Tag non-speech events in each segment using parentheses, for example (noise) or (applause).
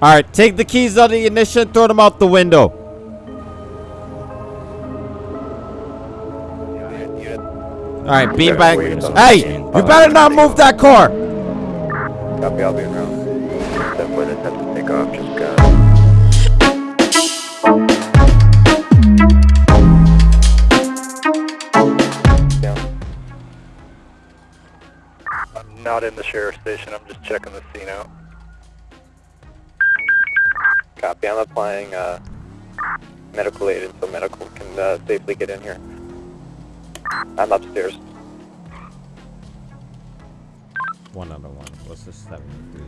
All right, take the keys out of the ignition, throw them out the window. All right, beanbag. Hey, you better not move that car. Copy, I'll be around. Step foot attempt to take off, just got. Down. I'm not in the sheriff's station, I'm just checking the scene out. Copy, I'm applying, uh, medical aid until medical can, uh, safely get in here. I'm upstairs. One out of one. What's this seventy-three?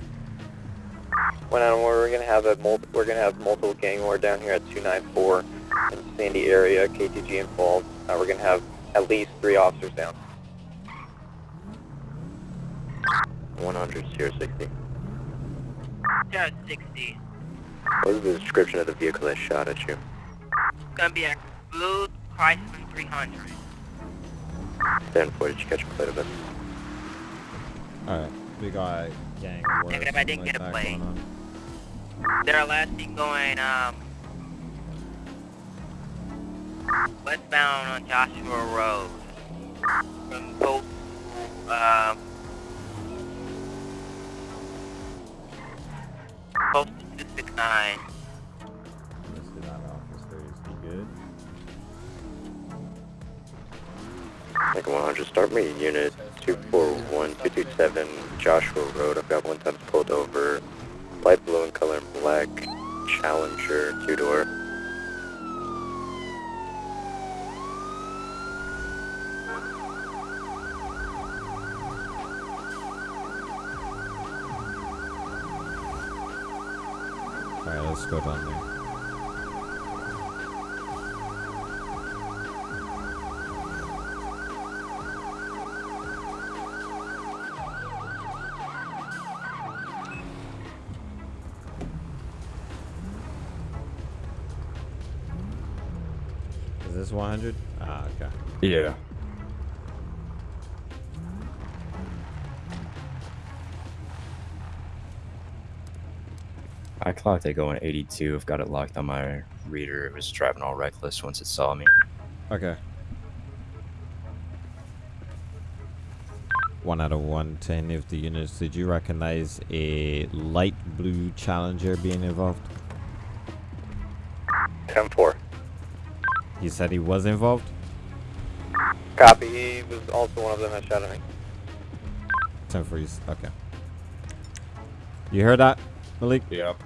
When on we're gonna have a mul- we're gonna have multiple gang war down here at 294 in Sandy area, KTG involved. Uh, we're gonna have at least three officers down. 100 060. Just 60. What is the description of the vehicle that shot at you? It's gonna be a blue Chrysler 300. Stand for. Did you catch a plate of it? All right, we got gang war. Negative, I didn't something get a like that plate. going. They're last seen going um westbound on Joshua Road from both um close to 269. Listed out officers. He good? Like 100. Start me unit 241227 Joshua Road. I've got one time pulled over. Light blue in color black. Challenger two door. All right, let's go down there. Is this 100? Ah, okay. Yeah. Clocked it going 82. I've got it locked on my reader. It was driving all reckless once it saw me. Okay. One out of one to any of the units. Did you recognize a light blue Challenger being involved? 10-4. He said he was involved. Copy. He was also one of them that shot at me. Ten for you. Okay. You heard that, Malik? Yep.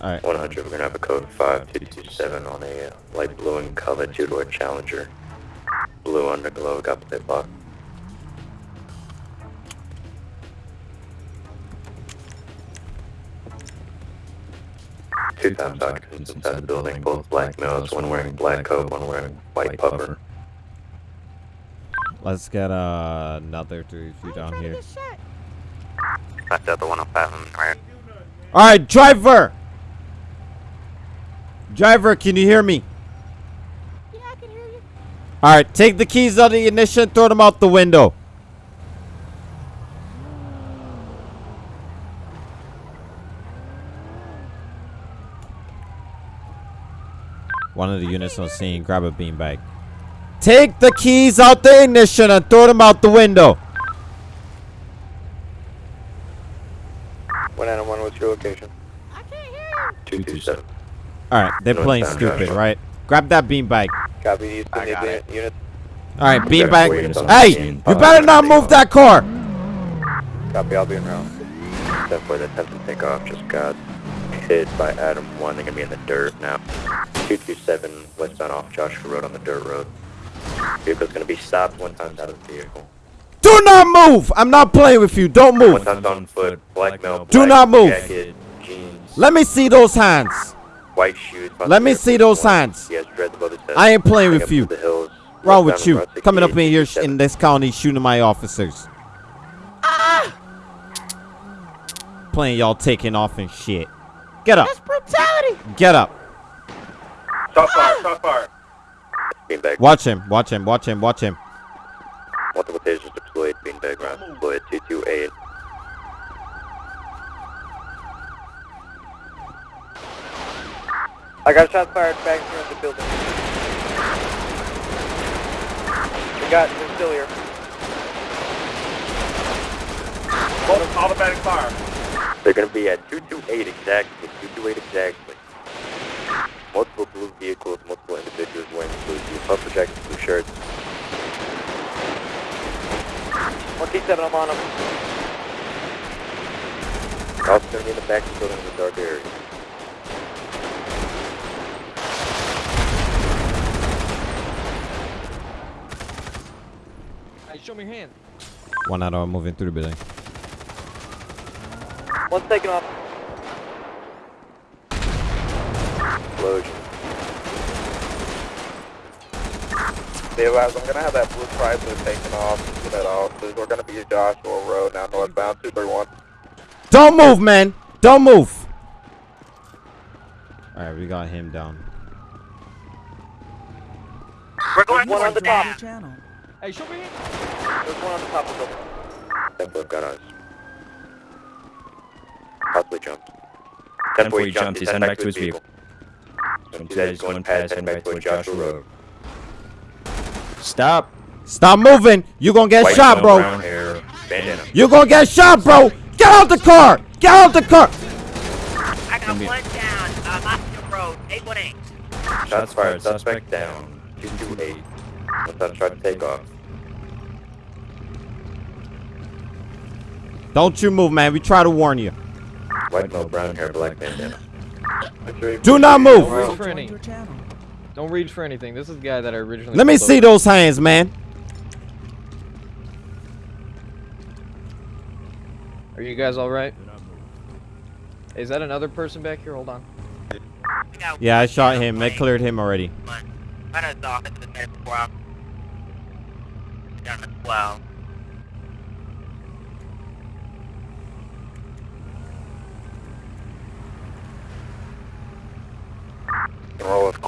All right. 100. We're gonna have a code 5227 on a uh, light blue in color two door Challenger. Blue underglow. Got plate lock. Two times occupants inside the building, both black males, one wearing black coat, one wearing white puffer. Let's get uh, another three few down here. That's the other one on five, right? All right, driver. Driver, can you hear me? Yeah, I can hear you. All right, take the keys out of the ignition, throw them out the window. One of the units on scene, grab a beanbag. Take the keys out the ignition and throw them out the window. One out one, what's your location? I can't hear you. 227. All right, they're playing stupid, right? Grab that beanbag. Copy, you still need the? All right, got beanbag. four units on Hey, you better not move that car. Copy, I'll be around. Step for the attempt to take off, just got hit by Adam 1, they're gonna be in the dirt now. 227 westbound off Joshua Road on the dirt road. Vehicle's gonna be stopped one time's out of the vehicle. Do not move. I'm not playing with you. Don't One move. time's on foot, black male, Do black not move. jacket, jeans, Let me see those hands. White shoes. Let me see those signs. He has dreads above his head. I ain't playing with you. hills. Wrong with you? Coming up in here in this county shooting my officers. Ah! Playing y'all taking off and shit. Get up. That's brutality. Get up. Stop fire, stop fire. Watch him. Watch him. Watch him. Watch him. Multiple tasers deployed, beanbag rounds deployed, 228. I got shots fired back here in the building. We got, they're still here. Automatic fire. They're gonna be at 228 exactly, 228 exactly. Multiple blue vehicles, multiple individuals wearing blue puffer jackets, blue shirts. 1T7, I'm on them. Also gonna be in the back of the building in the dark area. Show me your hand. One out of moving through the building. One's taking off. Explosion. Yeah, guys, I'm gonna have that blue Chrysler taken off. Get that off. We're gonna be at Joshua Road now, northbound 231. Don't move, man. Don't move. All right, we got him down. We're going One on towards the top. that. Hey, show me your hand. There's one on the top of the building. Tempo got us. Possibly jumped. Tempo, he jumped. He's heading back to his vehicle. Don't that, he's going past, heading back towards Joshua Road. Stop. Stop moving. You gonna get White shot, bro. Brown hair, bandana. You gonna get shot, bro. Get out the car. Get out the car. I got one down. Uh, Austin Road, 818. Shots fired, suspect down. 228. What's that try to take off? Don't you move, man. We try to warn you. White male, brown hair, black bandana. Do not move. Don't reach for any. Don't reach for anything. This is the guy that I originally. Let me see over. those hands, man. Are you guys all right? Is that another person back here? Hold on. Yeah, I shot him. They plane. cleared him already. One.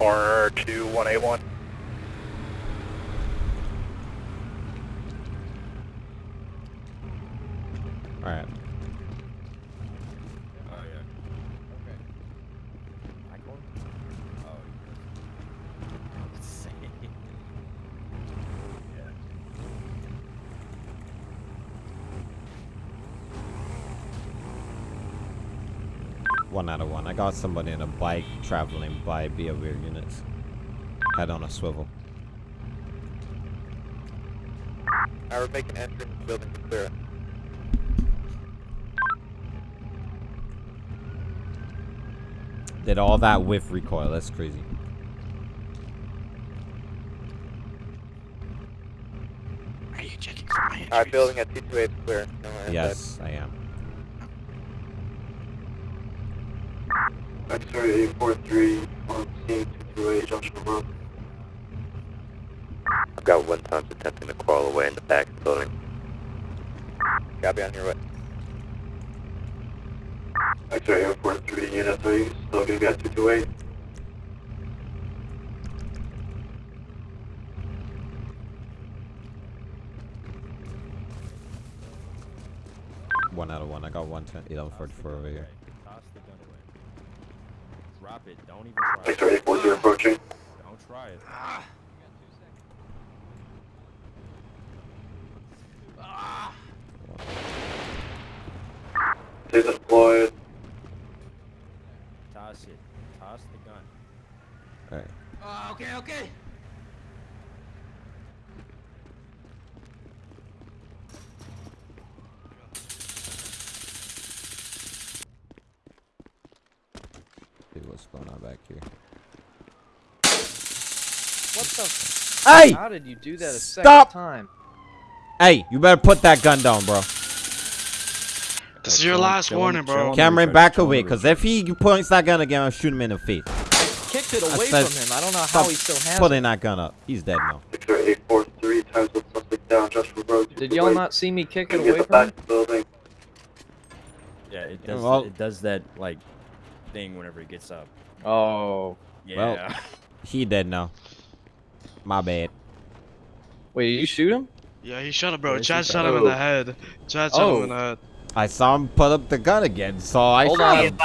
corner to got somebody in a bike traveling by Behavior units. Head on a swivel. I would make an entrance building to clear. Did all that with recoil. That's crazy. Are you checking for my Alright, building at 228 clear. No, and Yes, I am. X-ray 843 on scene 228 Junction Road. I've got one time attempting to crawl away in the back of the building. that- Gotta on your way. X-ray 843 Unit 3, still gonna be at 228. One out of one. I got one ten, 1144 over here. Toss the gun away. Drop it. Don't even try it. X-ray 840 approaching. Don't try it. Taser deployed. Toss it. Toss the gun. All right. Oh, okay, okay. See what's going on back here. What the? Hey! How did you do that a Stop! second time? Hey, you better put that gun down, bro. This is your last warning, bro. Cameron, back away, because if he points that gun again, I'll shoot him in the face. Kicked it away said from him. I don't know how Stop he still has putting it. that gun up. He's dead now. X-ray 843 times the suspect down Joshua Road. Did y'all not see me kick it away from him? the building. Yeah, it does. well- it does that like thing whenever he gets up. Oh. Yeah. Well- (laughs) He dead now. My bad. Wait, you shoot him? Yeah, he shot him, bro. Chad shot him in the head. Chad shot him oh. in the head. I saw him put up the gun again, so I Hold shot on. him.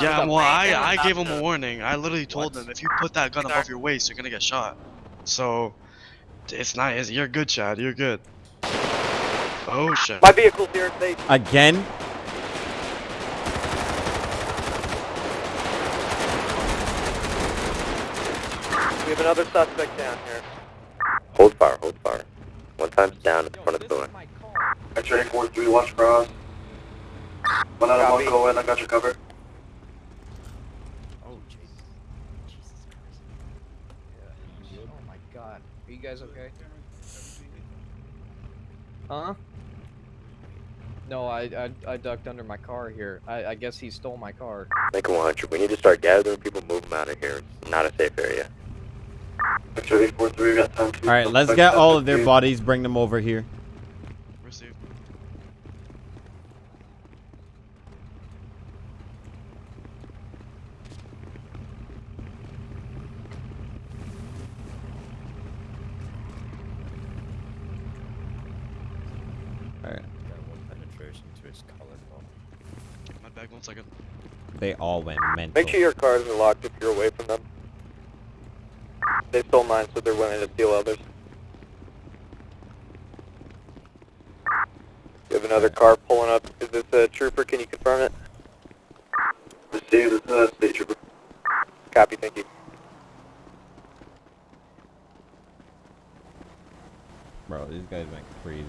Yeah, well, I I gave him a warning. I literally told him if you put that gun above your waist, you're gonna get shot. So, it's not. It's, you're good, Chad. You're good. Oh shit. My vehicle's here, safe. Again? Another suspect down here. Hold fire, hold fire. One time's down in the front of the building. X-ray 4-3, watch cross. One out of one, go in, I got your cover. Oh, Jesus. Jesus Christ. Oh my god. Are you guys okay? Huh? No, I, I I ducked under my car here. I, I guess he stole my car. Make it 100. We need to start gathering people, move them out of here. It's not a safe area. X-ray 4-3, got time to... Alright, let's get all of their bodies, bring them over here. Received. Alright. Got one penetration to his collarbone. My bag. One second. They all went mental. Make sure your cars are locked if you're away from them. They stole mine, so they're willing to steal others. You have another car pulling up. Is this a trooper? Can you confirm it? Receive this uh, state trooper. Copy, thank you. Bro, these guys went crazy.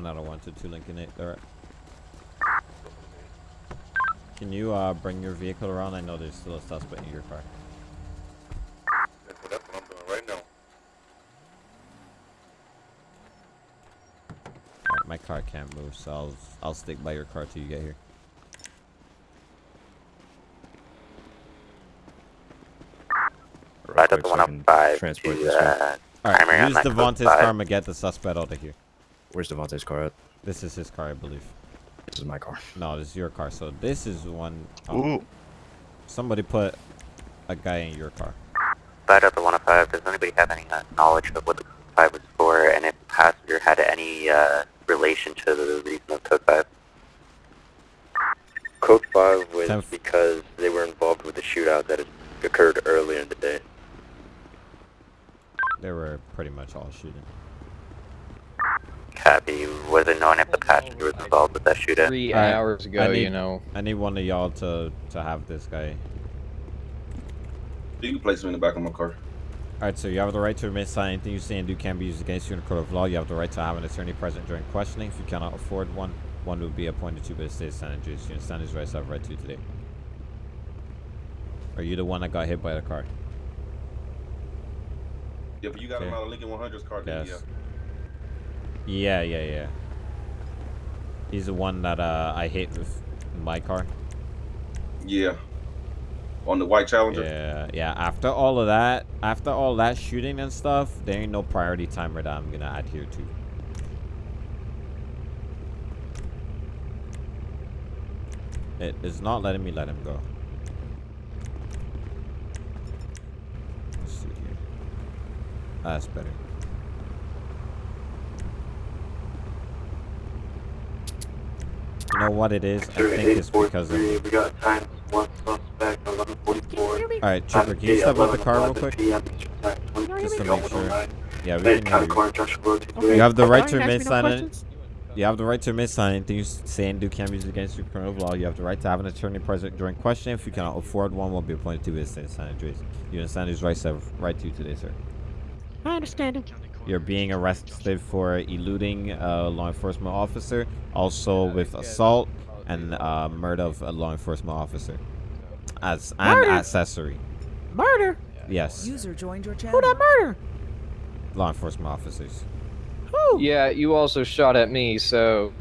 One out of one to two Lincoln eight. Alright. Can you uh bring your vehicle around? I know there's still a suspect in your car. That's what I'm doing right now. Alright, my car can't move, so I'll I'll stick by your car till you get here. Right up the so I can 105 transport to this one. uh, Alright, Primary on use Devontae's 945. car and get the suspect out of here. Where's Devontae's car at? This is his car, I believe. This is my car. No, this is your car. So this is one. oh, Ooh. Somebody put a guy in your car. Right up the 105. Does anybody have any uh, knowledge of what the Code 5 was for, and if the passenger had any uh, relation to the reason of Code 5? Code 5 was Tenth. because they were involved with the shootout that occurred earlier in the day. They were pretty much all shooting. Copy. Was it known if the passenger was involved with that shootout? Three Alright, hours ago, I need- you know. I need one of y'all to to have this guy. You can place him in the back of my car. All right, so you have the right to remain silent. Anything you say and do can be used against you in a court of law. You have the right to have an attorney present during questioning. If you cannot afford one, one will be appointed to you by the state of San Andreas. You understand these rights I have right to today. Are you the one that got hit by the car? Yeah, but you got him Okay. out of Lincoln 100's car, then Yes. Yeah, yeah, yeah. Yeah. He's the one that uh, I hit with my car. yeah. On the white Challenger. Yeah, yeah. After all of that, after all that shooting and stuff, there ain't no priority timer that I'm gonna adhere to. It is not letting me let him go. Let's see here. That's better. Know what it is? I think it's because of. We got times one suspect, 1144. Alright, Chipper, can you step out the car real quick? Just to make sure. Yeah, we can hear you. You have the right to remain silent. You have the right to remain silent. Anything you s- say and do can be used against you in criminal law. You have the right to have an attorney present during questioning. If you cannot afford one, will be appointed to this in San Andreas. You understand these rights I have right to you today, sir. I understand him. You're being arrested for eluding a law enforcement officer, also with assault and uh, murder of a law enforcement officer, as an Murder? accessory. Murder? Yes, User joined your channel. Who channel. that murder? law enforcement officers. Who? Yeah, you also shot at me, so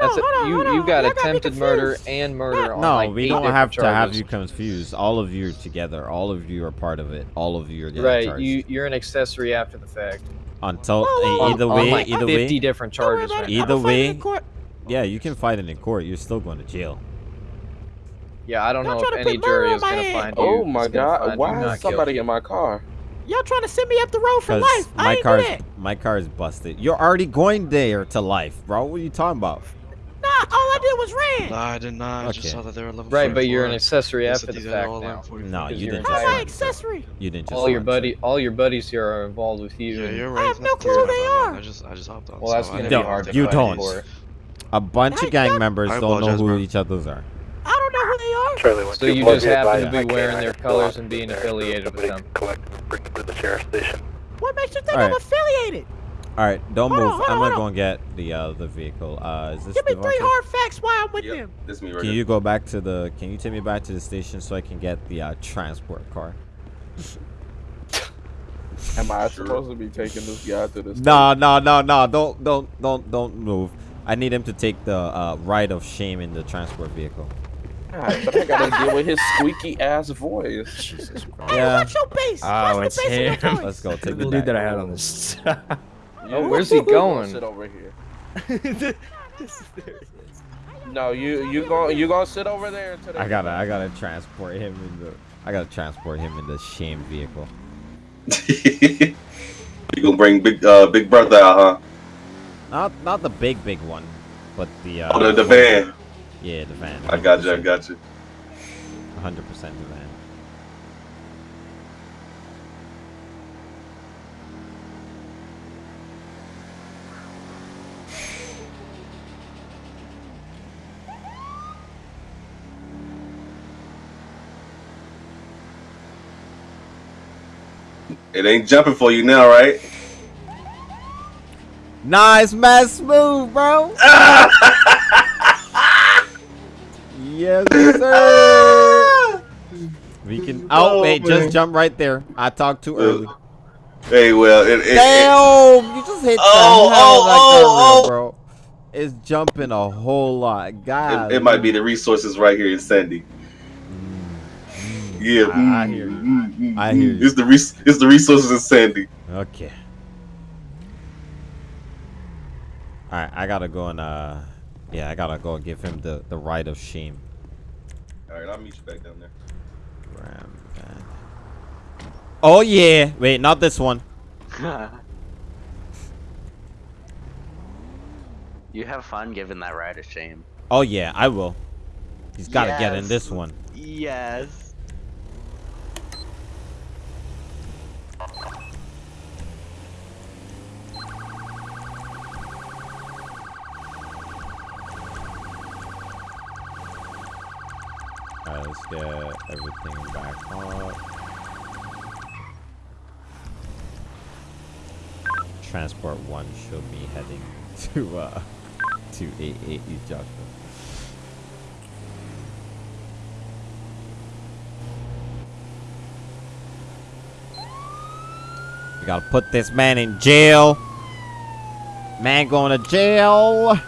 Hold that's on, a, hold on, you hold on. you got Y'all attempted murder and murder on No, like we eight don't different have to have you confused. All of you are together. All of you are part of it. All of you are getting Right, charged. you you're an accessory after the fact. Until Whoa, whoa, whoa. either on, way, like either 50 way, different charges right it. now. Either I'ma fight it way- yeah, you can fight it in court. You're still going to jail. Yeah, I don't Y'all know if any jury is gonna head. find oh you. Oh my god, why is somebody in my car? Y'all trying to send me up the road for life. I my ain't car's do that. my car is busted. You're already going there to life, bro. What are you talking about? Nah, all I did was ran. Nah, I did not. I just Okay. saw that they were level Right, but you're an accessory after the fact now. No, you didn't How just am I accessory? You didn't just All your buddy, sir. all your buddies here are involved with you. Yeah, and- you're right. I right. have no clue who they are. I just, I just hopped on. Well, that's so I gonna didn't be know hard if to they You don't. buddies. for it. A bunch of gang members don't know who each other's are. I don't know who they are. Charlie, one, So you just be happen to be wearing their colors and being affiliated with them. Collect bring them to the sheriff's station. What makes you think I'm affiliated? All right, don't Hold move. hold on, I'm gonna go and get the uh the vehicle. Uh, is this Give me three hard facts why I'm with Yep, them. this me right Can here. you go back to the? Can you take me back to the station so I can get the uh, transport car? (laughs) Am I Sure. supposed to be taking this guy to the No, no, no, no! Don't, don't, don't, don't move. I need him to take the uh, ride of shame in the transport vehicle. God, but I gotta deal with his squeaky ass voice. Jesus Hey, Yeah. what's your base? Oh, what's it's the base of your him. Let's go. (laughs) Take the the dude that I had on this. (laughs) Oh, where's he going? Sit over here. (laughs) No, you you going you gonna sit over there until I gotta, I gotta transport him in the. I gotta transport him in the shame vehicle. (laughs) you gonna bring big uh big brother out, huh? Not, not the big, big one, but the. Uh, Oh, the, the van. Yeah, the van. I got you. I got you. 100% the van. It ain't jumping for you now, right? Nice, man, smooth, bro. (laughs) yes, sir. we can. Oh, Oh, wait, man. just jump right there. I talked too uh, early. Hey, well, it, it, it, Damn, you just hit the Oh, hell oh, like oh, that, bro. It's jumping a whole lot, God. it, it might be the resources right here in Sandy. Mm, mm, yeah, I- I mm, hear you. Mm. I hear you. It's the res- it's the resources in Sandy. Okay. All right, I gotta go and uh, yeah, I gotta go and give him the the right of shame. All right, I'll meet you back down there. Ram van. Oh yeah, wait, not this one. (laughs) You have fun giving that ride a shame. Oh yeah, I will. He's gotta get in this one. Yes. Alright, let's get everything back up. Transport one should be heading (laughs) to uh to 88 East Joshua. We gotta put this man in jail. Man going to jail.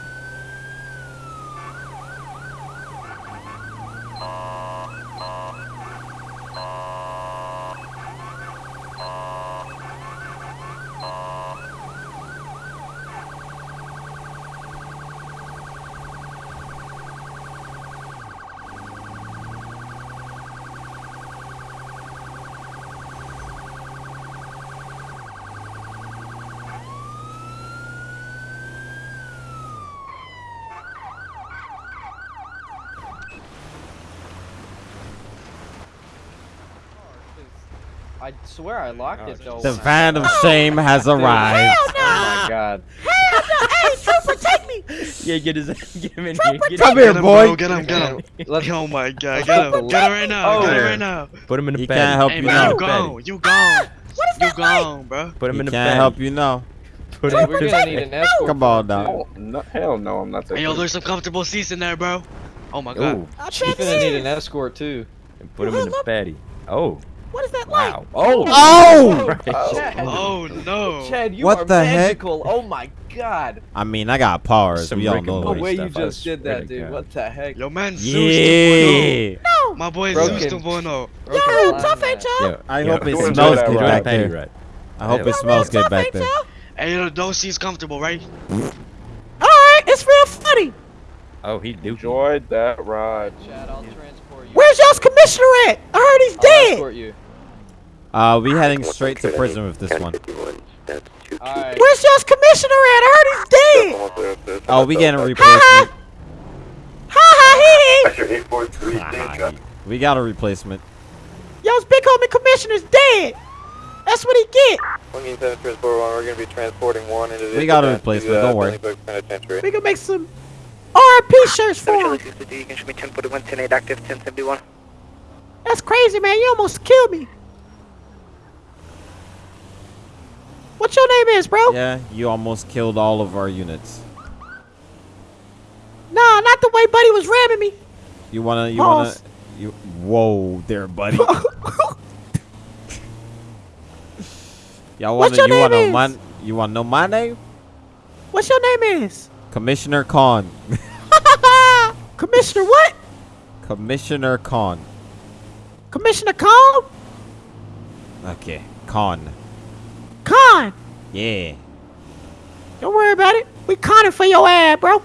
I swear I locked oh, it though. The when I van of got out. shame has arrived. Oh my god. Hell no! Hey, Trooper, take me! (laughs) yeah, get his get him in Trooper, here. Get Come him, here, Get him, boy. bro. Get him. Get him. Let's Oh my god. Get him. Get him right now. Oh. Get him right now. Put him in the He bed. can't help Hey you now. you gone. You gone. (gasps) What is You that like? gone, bro. Put him He in the can't bed. help you now. Put him we're in the gonna bed. need an escort. Come on, for dog. Oh, no, hell no, I'm not taking. Hey yo, there's some comfortable seats in there, bro. Oh my god. Ooh, I too. bet We're gonna need an escort too. and put him in the beddy. Oh, What is that like? wow. Oh, Oh! Right. Oh, oh no. Chad, you What are the heck? magical. Oh my god. I mean, I got powers. Some we all Rick know The way you just did that, dude. God. What the heck? Yo man, Zeus 2.0. Yeah. No! My boy Broken. Zeus 2.0. Y'all Broken real line, tough, man. ain't y'all? Yeah, I yeah. hope it smells good ride. back there. I hope Yeah. it smells good back ain't there. y'all? Hey, yo, those seats comfortable, right? Alright, it's real funny. Oh, he do. Enjoyed that ride. Chad, I'll transport you. Where's y'all's commissioner at? I heard he's I'll dead. escort you. Uh, we heading straight to prison with this one. Alright. Where's y'all's commissioner at? I heard he's dead. Oh, we getting a replacement. ha. Ha ha That's your 843 Ah, we got a replacement. Y'all's big homie commissioner's dead. That's what he get. 187 transport one, we're gonna be transporting one into the. We got a replacement, don't worry. We gonna make some RIP shirts for him. You can show me 1041, 10 active, 1071. That's crazy, man. You almost killed me. What your name is, bro? Yeah, you almost killed all of our units. Nah, not the way Buddy was ramming me. You wanna, you wanna, you. Whoa, there, buddy. (laughs) Y'all wanna, you wanna, is? my, you wanna know my name? What's your name is? Commissioner Khan. (laughs) Commissioner what? Commissioner Khan. Commissioner Khan? Okay, Khan. Khan. Yeah. Don't worry about it. We conning for your ass, bro.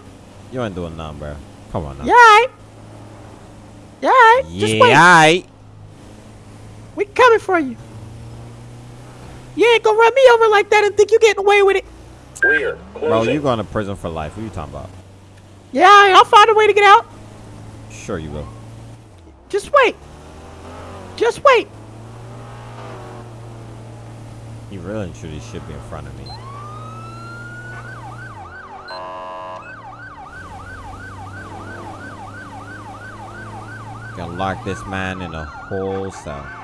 You ain't doing nothing, bro. Come on now. Yeah, alright. Yeah, alright. Just Yeah, wait. aight. We coming for you. You ain't gonna run me over like that and think you getting away with it. Clear. Bro, you going to prison for life. What are you talking about? Yeah, alright. I'll find a way to get out. Sure you will. Just wait. Just wait. He really and truly should be in front of me. Gonna lock this man in a whole cell.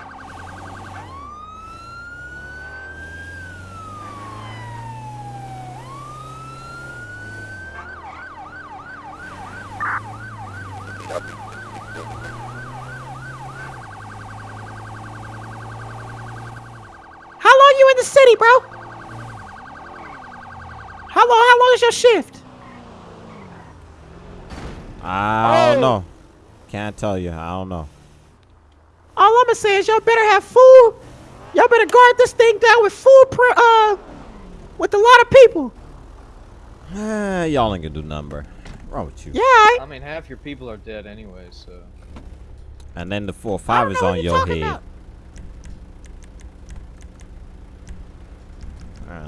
The city, bro? How long? How long is your shift? I don't Oh. know. Can't tell you. I don't know. All I'ma say is y'all better have food. Y'all better guard this thing down with food, per, uh, with a lot of people. Eh, Y'all ain't gonna do number. bro. Wrong with you? Yeah, I, I mean, half your people are dead anyway, so. And then the four I five is on your head. about.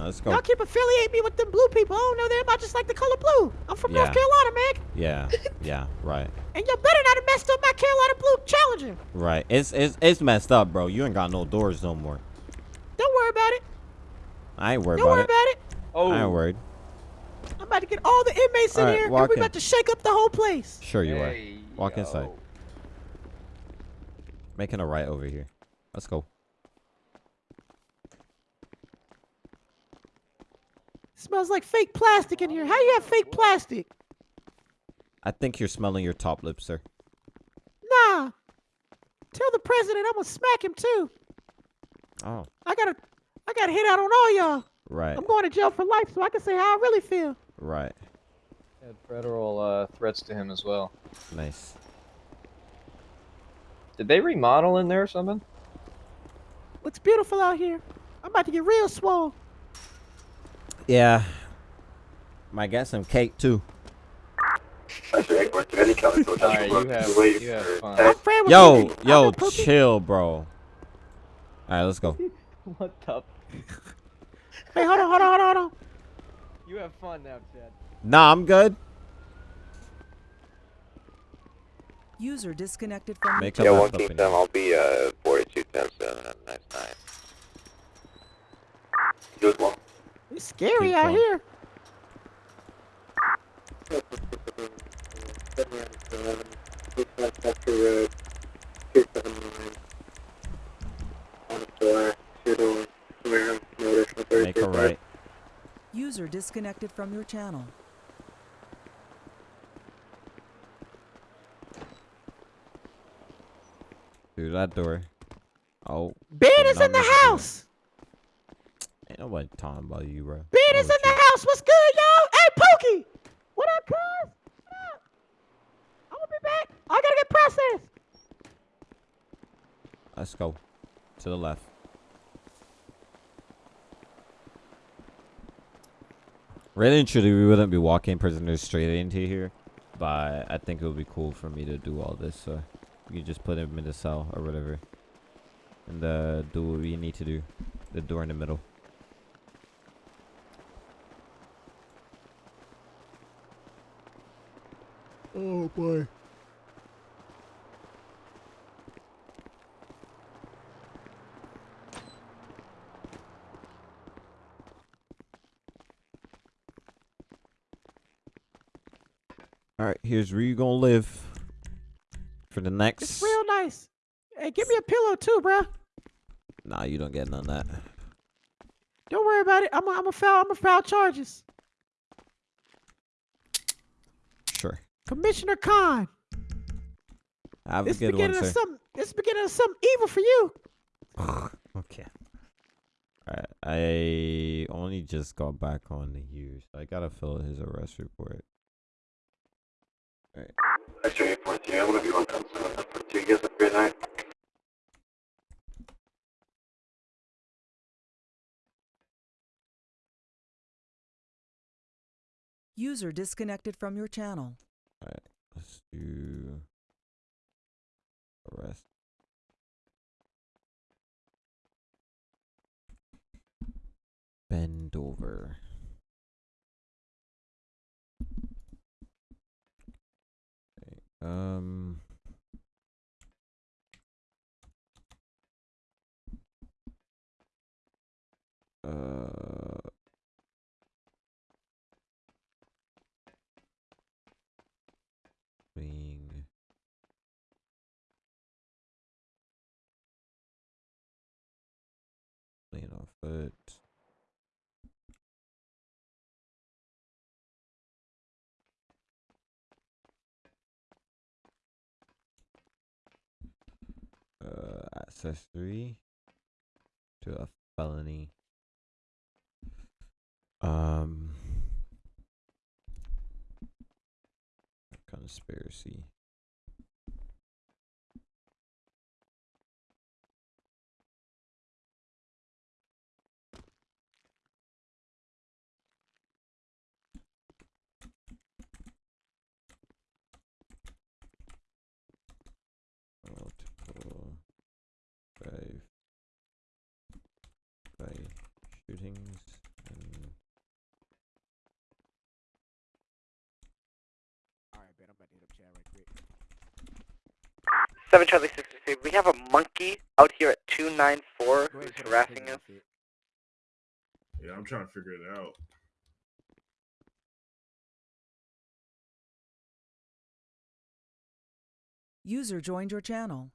Let's go. Y'all keep affiliating me with them blue people. I don't know them. I just like the color blue. I'm from North Carolina, man. Yeah, (laughs) yeah, right, And y'all better not have messed up my Carolina Blue Challenger. right. It's it's it's messed up, bro. You ain't got no doors no more. Don't worry about it. I ain't worried Don't about worry it. about it. Oh. I ain't worried. I'm about to get all the inmates in All right, here, and walk we in. about to shake up the whole place. Sure you are. Hey, Walk inside. Making a right over here. Let's go. Smells like fake plastic in here. How you have fake plastic? I think you're smelling your top lip, sir. Nah. Tell the president I'm gonna smack him too. Oh, I gotta, I gotta hit out on all y'all. right, I'm going to jail for life, so I can say how I really feel. right. Had federal uh, threats to him as well. Nice. Did they remodel in there or something? Looks beautiful out here. I'm about to get real swole. Yeah. Might get some cake too. That's your 843 coming to Alright, you have, you have fun. I'm friend with Yo, yo, chill, bro. All right, let's go. (laughs) what the? (laughs) Hey, hold on, hold on, hold on, hold on. You have fun now, Chad. Nah, I'm good. User disconnected from Make Yeah, up one stuff King in Sam, here. I'll be uh 4210 Have a nice night. You as well. It's scary Keep out going. here. Make a right. User disconnected from your channel. Through that door. Oh, Ben is in the numbers are house. Ain't nobody talking about you, bro. Ben is in the house. What's good, yo? Hey, Pookie. What up, cuz? What up? I'm gonna be back. I gotta get processed. Let's go. To the left. Really and truly, we wouldn't be walking prisoners straight into here but I think it would be cool for me to do all this. So you can just put him in the cell or whatever, and uh, do what you need to do. The door in the middle. Oh boy. All right, here's where you gonna live for the next. It's real nice. Hey, give me a pillow too, bruh. Nah, you don't get none of that. Don't worry about it. I'm a, I'm a foul. I'm a foul charges. Sure. Commissioner Khan. Have This a good one, beginning of sir. some. This beginning of something evil for you. (sighs) okay. Alright, I only just got back on the here, so I gotta fill his arrest report. Alright. Extra 842, I'm gonna be on 10 7 You guys have a great night. User disconnected from your channel. Alright, let's do arrest. Bend over. Okay, um uh being laying on foot. Uh, accessory to a felony. Um, conspiracy. Multiple drive by shootings and Alright, bet I'm about to hit up Chad right quick. 7 Charlie 63, we have a monkey out here at 294 who's harassing us. Yeah, I'm trying to figure it out. User joined your channel.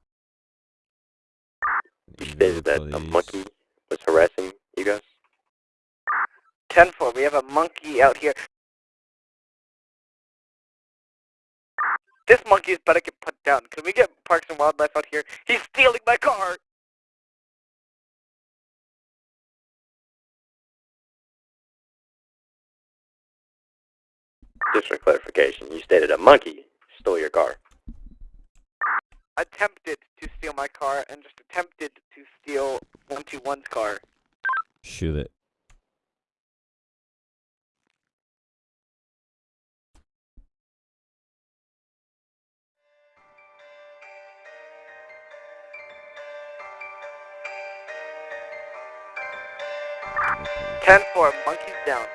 You stated that a monkey was harassing you guys? 10 4, we have a monkey out here. This monkey's better get put down. Can we get Parks and Wildlife out here? He's stealing my car! Just for clarification, you stated a monkey stole your car. Attempted to steal my car and just attempted to steal 121's car. Shoot it. Ten four, monkey's down.